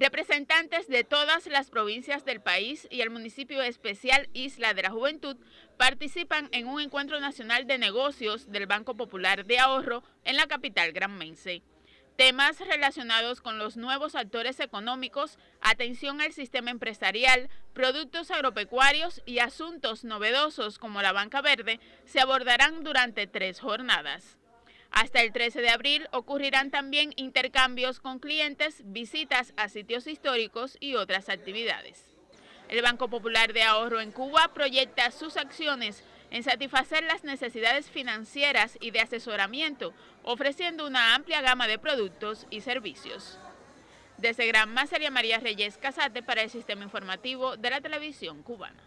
Representantes de todas las provincias del país y el municipio especial Isla de la Juventud participan en un encuentro nacional de negocios del Banco Popular de Ahorro en la capital granmense. Temas relacionados con los nuevos actores económicos, atención al sistema empresarial, productos agropecuarios y asuntos novedosos como la banca verde se abordarán durante tres jornadas. Hasta el 13 de abril ocurrirán también intercambios con clientes, visitas a sitios históricos y otras actividades. El Banco Popular de Ahorro en Cuba proyecta sus acciones en satisfacer las necesidades financieras y de asesoramiento, ofreciendo una amplia gama de productos y servicios. Desde Gran María Reyes Casate para el Sistema Informativo de la Televisión Cubana.